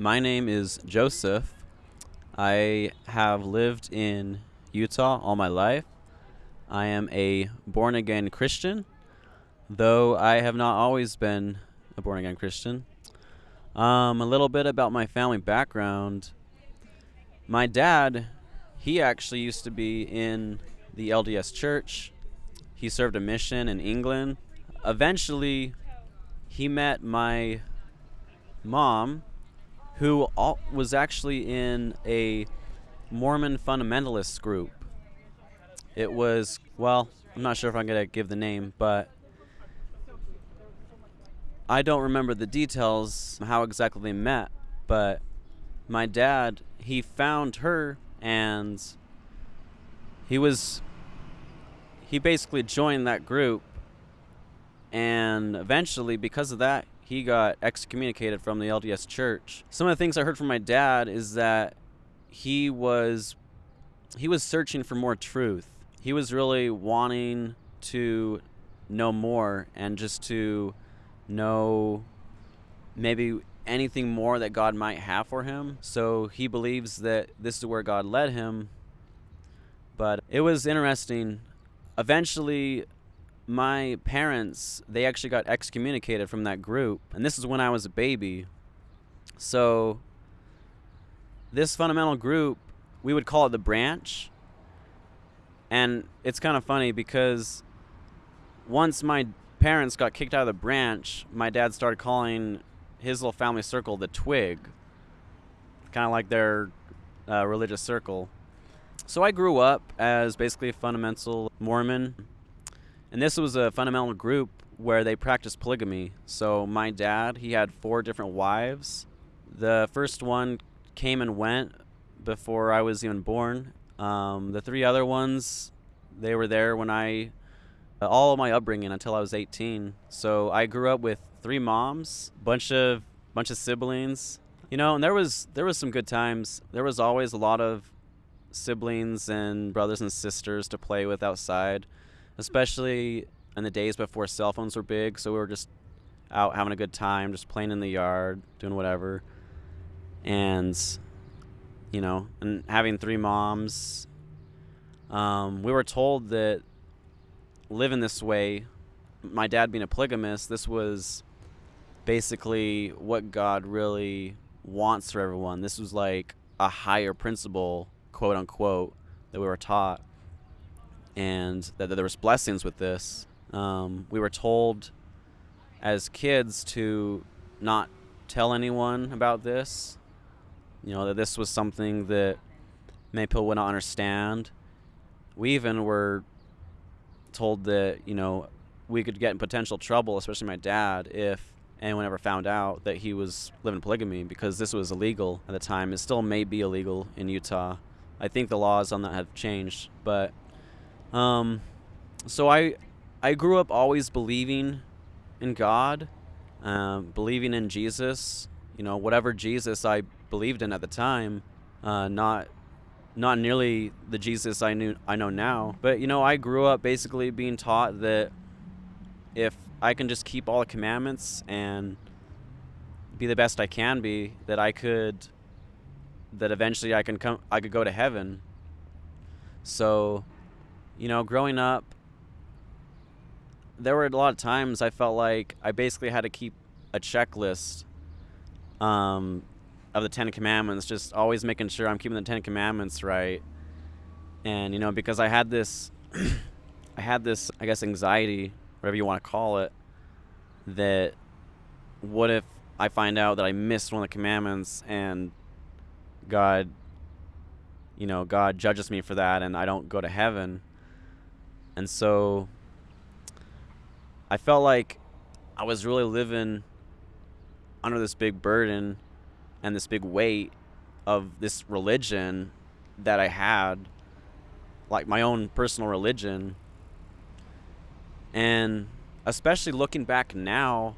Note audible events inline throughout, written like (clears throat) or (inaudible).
My name is Joseph. I have lived in Utah all my life. I am a born again Christian, though I have not always been a born again Christian. Um, a little bit about my family background. My dad, he actually used to be in the LDS church. He served a mission in England. Eventually, he met my mom, who al- was actually in a Mormon fundamentalist group. It was, well, I'm not sure if I'm going to give the name, but I don't remember the details, how exactly they met, but my dad, he found her and he was he basically joined that group and eventually because of that he got excommunicated from the LDS church. Some of the things I heard from my dad is that he was he was searching for more truth. He was really wanting to know more and just to know maybe anything more that God might have for him. So he believes that this is where God led him. But it was interesting. Eventually my parents they actually got excommunicated from that group and this is when i was a baby. So this fundamental group we would call it the branch. And it's kind of funny because once my parents got kicked out of the branch my dad started calling his little family circle the twig. Kind of like their uh, religious circle. So i grew up as basically a fundamental mormon and this was a fundamental group where they practiced polygamy. So my dad, he had four different wives. The first one came and went before I was even born. Um, the three other ones, they were there when I, all of my upbringing until I was 18. So I grew up with three moms, bunch of bunch of siblings, you know, and there was there was some good times. There was always a lot of siblings and brothers and sisters to play with outside especially in the days before cell phones were big. So we were just out having a good time, just playing in the yard, doing whatever. And, you know, and having three moms. Um, we were told that living this way, my dad being a polygamist, this was basically what God really wants for everyone. This was like a higher principle, quote unquote, that we were taught and that, that there was blessings with this. Um, we were told as kids to not tell anyone about this. You know that this was something that many people would not understand. We even were told that you know we could get in potential trouble, especially my dad, if anyone ever found out that he was living polygamy because this was illegal at the time. It still may be illegal in Utah. I think the laws on that have changed, but um, so I I grew up always believing in God, um, believing in Jesus. You know, whatever Jesus I believed in at the time, uh, not not nearly the Jesus I knew I know now. But you know, I grew up basically being taught that if I can just keep all the commandments and be the best I can be, that I could that eventually I can come I could go to heaven. So you know, growing up, there were a lot of times I felt like I basically had to keep a checklist um, of the Ten Commandments, just always making sure I'm keeping the Ten Commandments right. And you know, because I had this, (clears throat) I had this, I guess, anxiety, whatever you want to call it, that what if I find out that I missed one of the commandments and God, you know, God judges me for that and I don't go to heaven and so I felt like I was really living under this big burden and this big weight of this religion that I had, like my own personal religion. And especially looking back now,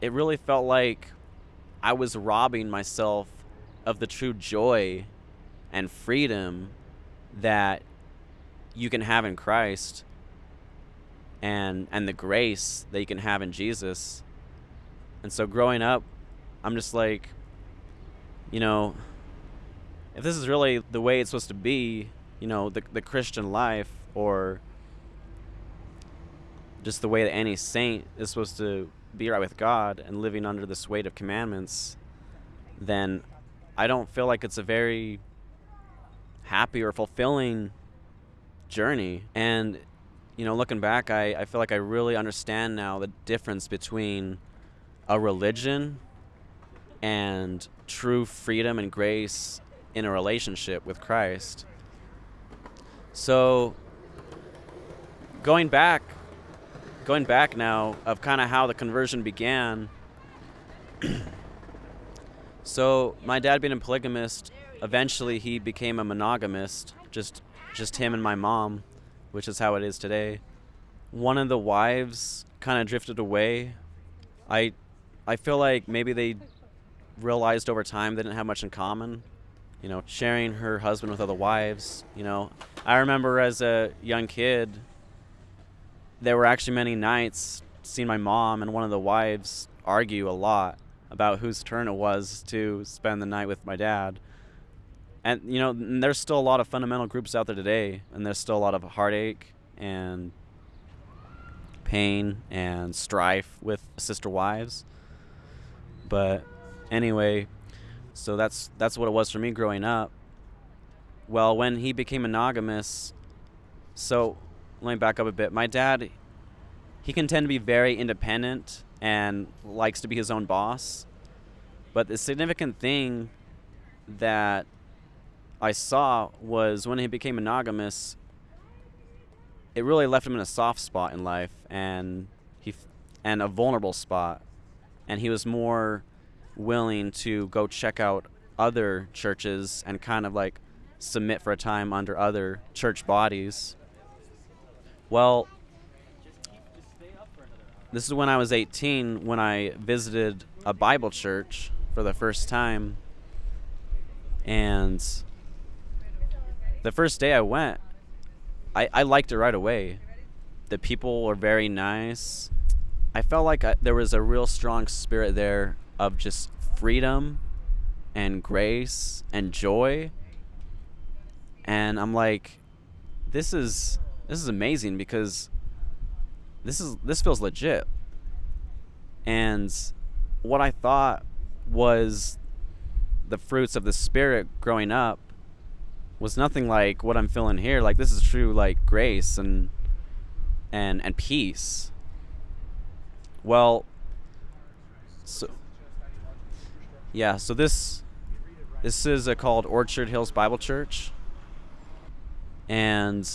it really felt like I was robbing myself of the true joy and freedom that you can have in Christ and and the grace that you can have in Jesus. And so growing up, I'm just like, you know, if this is really the way it's supposed to be, you know, the the Christian life, or just the way that any saint is supposed to be right with God and living under this weight of commandments, then I don't feel like it's a very happy or fulfilling journey. And, you know, looking back, I, I feel like I really understand now the difference between a religion and true freedom and grace in a relationship with Christ. So, going back, going back now of kind of how the conversion began. (clears throat) so, my dad being a polygamist, eventually he became a monogamist, just just him and my mom, which is how it is today. One of the wives kind of drifted away. I I feel like maybe they realized over time they didn't have much in common. You know, sharing her husband with other wives. You know, I remember as a young kid, there were actually many nights seeing my mom and one of the wives argue a lot about whose turn it was to spend the night with my dad. And you know there's still a lot of fundamental groups out there today and there's still a lot of heartache and pain and strife with sister wives. But anyway so that's that's what it was for me growing up. Well when he became monogamous so let me back up a bit. My dad he can tend to be very independent and likes to be his own boss but the significant thing that I saw was when he became monogamous, it really left him in a soft spot in life and he and a vulnerable spot and he was more willing to go check out other churches and kind of like submit for a time under other church bodies. Well, this is when I was 18 when I visited a Bible church for the first time and the first day I went, I, I liked it right away. The people were very nice. I felt like I, there was a real strong spirit there of just freedom and grace and joy. And I'm like, this is this is amazing because this is this feels legit. And what I thought was the fruits of the spirit growing up was nothing like what I'm feeling here. Like this is true like grace and and and peace. Well, so yeah, so this this is a, called Orchard Hills Bible Church, and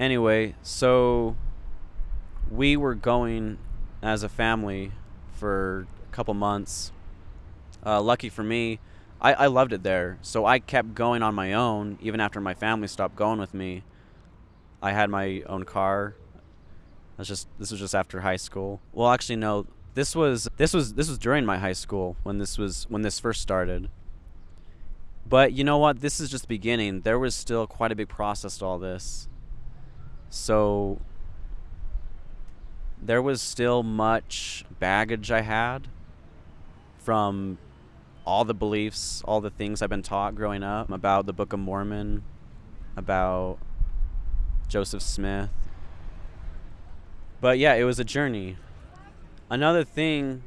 anyway, so we were going as a family for a couple months. Uh, lucky for me, I, I loved it there. So I kept going on my own, even after my family stopped going with me. I had my own car. That's just this was just after high school. Well, actually, no. This was this was this was during my high school when this was when this first started. But you know what? This is just the beginning. There was still quite a big process to all this. So there was still much baggage I had from all the beliefs, all the things I've been taught growing up about the Book of Mormon, about Joseph Smith. But yeah, it was a journey. Another thing,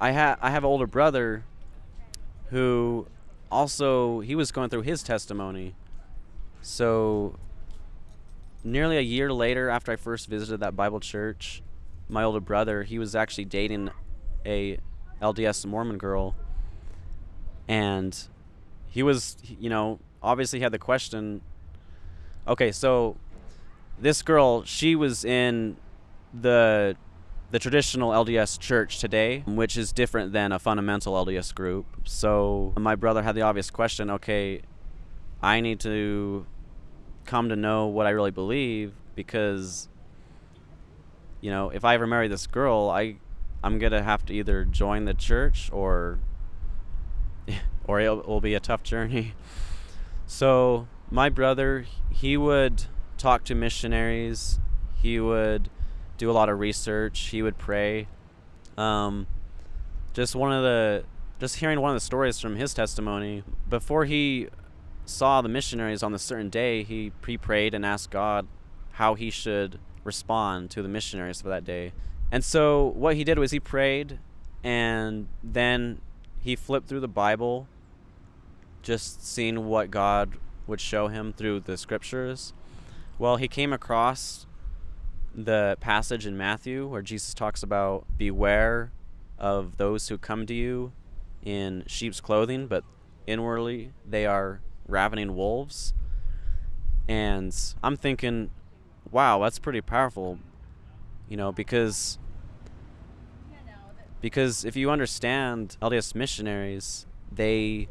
I have I have an older brother who also he was going through his testimony. So nearly a year later after I first visited that Bible church, my older brother, he was actually dating a LDS Mormon girl and he was you know obviously had the question okay so this girl she was in the the traditional LDS church today, which is different than a fundamental LDS group. So my brother had the obvious question, okay, I need to come to know what I really believe because you know, if I ever marry this girl, I I'm going to have to either join the church or (laughs) or it will be a tough journey. (laughs) So, my brother, he would talk to missionaries, he would do a lot of research, he would pray. Um, just one of the just hearing one of the stories from his testimony before he saw the missionaries on the certain day he pre-prayed and asked god how he should respond to the missionaries for that day. And so what he did was he prayed and then he flipped through the bible just seeing what god would show him through the scriptures. Well he came across the passage in matthew where jesus talks about beware of those who come to you in sheep's clothing, but inwardly they are ravening wolves. And I'm thinking, wow, that's pretty powerful, you know, because because if you understand LDS missionaries, they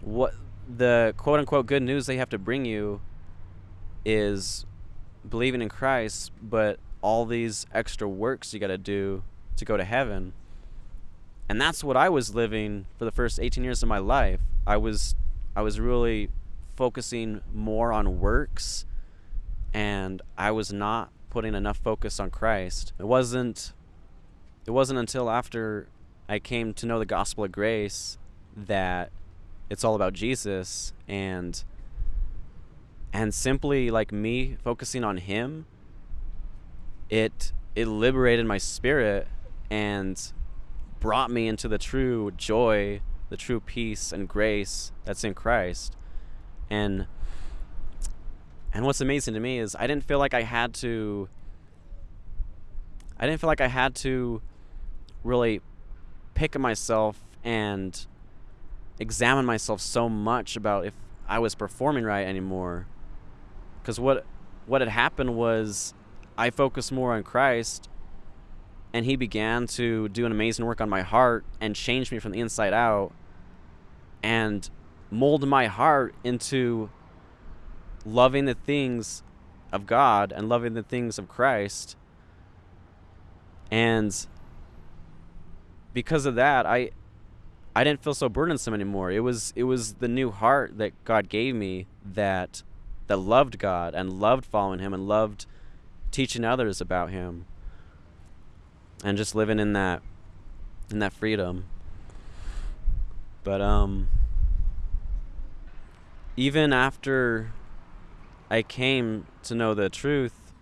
what the quote unquote good news they have to bring you is believing in Christ, but all these extra works you got to do to go to heaven. And that's what I was living for the first 18 years of my life. I was I was really focusing more on works and I was not putting enough focus on Christ. It wasn't it wasn't until after I came to know the gospel of grace that it's all about Jesus and and simply like me focusing on him it it liberated my spirit and brought me into the true joy, the true peace and grace that's in Christ. And and what's amazing to me is I didn't feel like I had to I didn't feel like I had to really pick myself and examine myself so much about if I was performing right anymore. Cuz what what had happened was I focused more on Christ and he began to do an amazing work on my heart and change me from the inside out and mold my heart into loving the things of God and loving the things of Christ. And because of that, I I didn't feel so burdensome anymore. It was it was the new heart that God gave me that that loved God and loved following him and loved teaching others about him and just living in that in that freedom but um even after I came to know the truth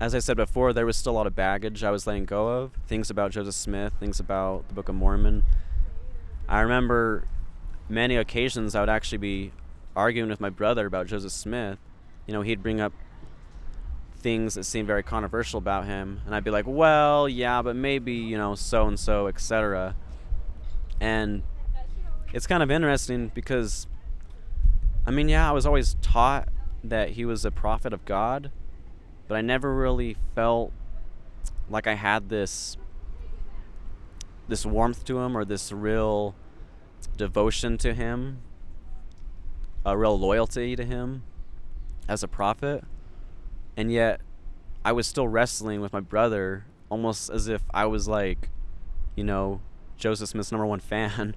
as I said before there was still a lot of baggage I was letting go of. Things about Joseph Smith things about the Book of Mormon. I remember many occasions I would actually be arguing with my brother about Joseph Smith. You know he'd bring up things that seemed very controversial about him and I'd be like, "Well, yeah, but maybe, you know, so and so, etc." And it's kind of interesting because I mean, yeah, I was always taught that he was a prophet of God, but I never really felt like I had this this warmth to him or this real devotion to him, a real loyalty to him as a prophet. And yet I was still wrestling with my brother almost as if I was like, you know, Joseph Smith's number one fan.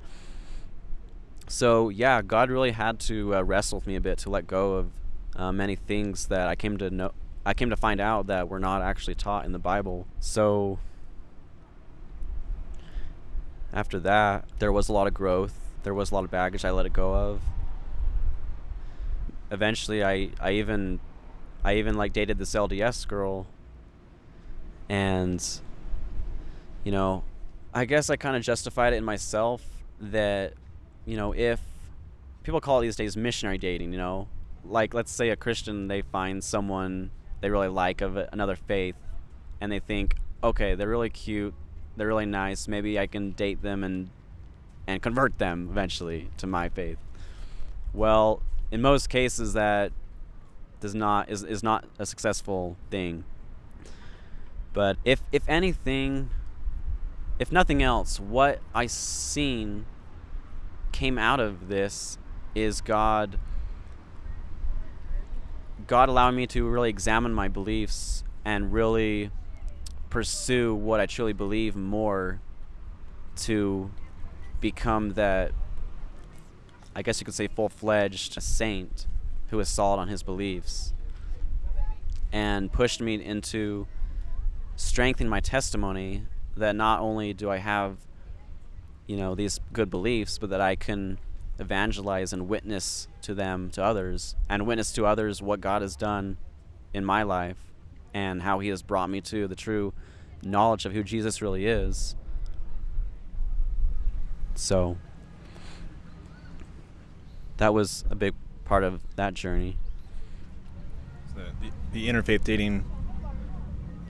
so yeah, God really had to uh, wrestle with me a bit to let go of uh, many things that I came to know. I came to find out that were not actually taught in the Bible. So after that, there was a lot of growth. There was a lot of baggage I let it go of. Eventually, I, I even I even like dated this LDS girl and you know, I guess I kind of justified it in myself that you know, if people call it these days missionary dating, you know, like let's say a Christian they find someone they really like of another faith and they think, okay, they're really cute, they're really nice, maybe I can date them and and convert them eventually to my faith. Well, in most cases that does not is, is not a successful thing. But if if anything, if nothing else, what I seen came out of this is God God allowing me to really examine my beliefs and really pursue what I truly believe more to become that I guess you could say full-fledged saint who is solid on his beliefs and pushed me into strengthening my testimony that not only do I have, you know, these good beliefs, but that I can evangelize and witness to them to others and witness to others what God has done in my life and how he has brought me to the true knowledge of who Jesus really is. So that was a big part of that journey. The, the, the interfaith dating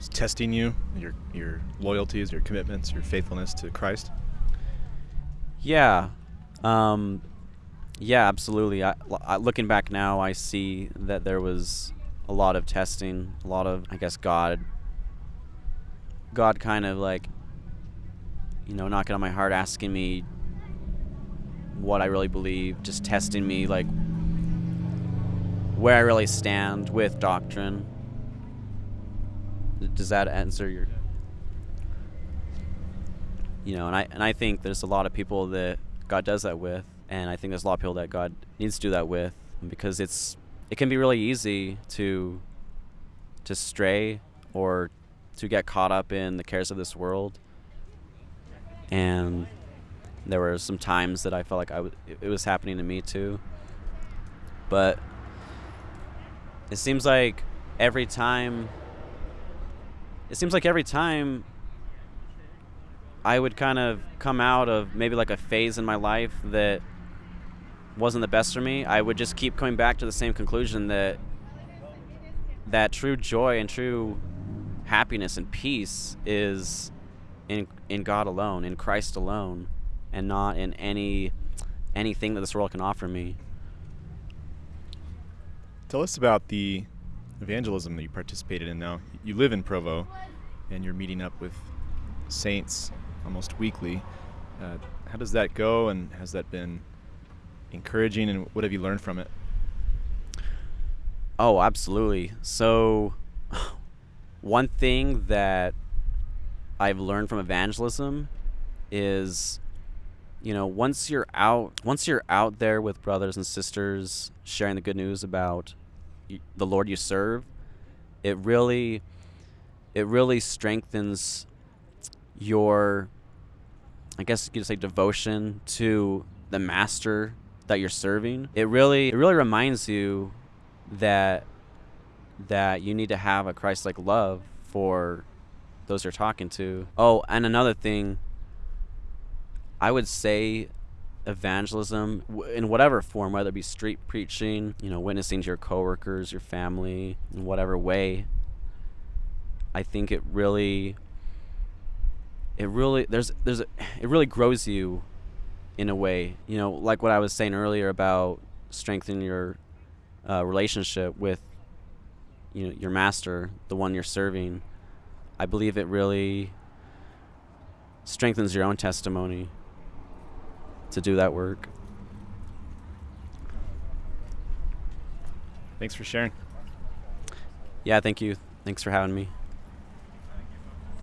is testing you, your your loyalties, your commitments, your faithfulness to Christ. Yeah, um, yeah, absolutely. I, I, looking back now, I see that there was a lot of testing, a lot of, I guess, God, God kind of like, you know, knocking on my heart, asking me what I really believe, just testing me, like where I really stand with doctrine. Does that answer your? You know, and I and I think there's a lot of people that God does that with and I think there's a lot of people that God needs to do that with because it's it can be really easy to to stray or to get caught up in the cares of this world and there were some times that I felt like I w- it was happening to me too but it seems like every time it seems like every time I would kind of come out of maybe like a phase in my life that wasn't the best for me, I would just keep coming back to the same conclusion that that true joy and true happiness and peace is in in God alone, in Christ alone, and not in any anything that this world can offer me. Tell us about the evangelism that you participated in now. You live in Provo and you're meeting up with saints almost weekly. Uh, how does that go and has that been encouraging, and what have you learned from it? Oh, absolutely. So, (laughs) one thing that I've learned from evangelism is you know once you're out once you're out there with brothers and sisters sharing the good news about the lord you serve it really it really strengthens your i guess you could say devotion to the master that you're serving, it really it really reminds you that that you need to have a Christ-like love for those you're talking to. Oh, and another thing, I would say evangelism in whatever form, whether it be street preaching, you know, witnessing to your coworkers, your family, in whatever way. I think it really, it really there's there's a, it really grows you in a way. You know, like what I was saying earlier about strengthening your uh, relationship with you know your master, the one you're serving. I believe it really strengthens your own testimony to do that work. Thanks for sharing. Yeah, thank you. Thanks for having me.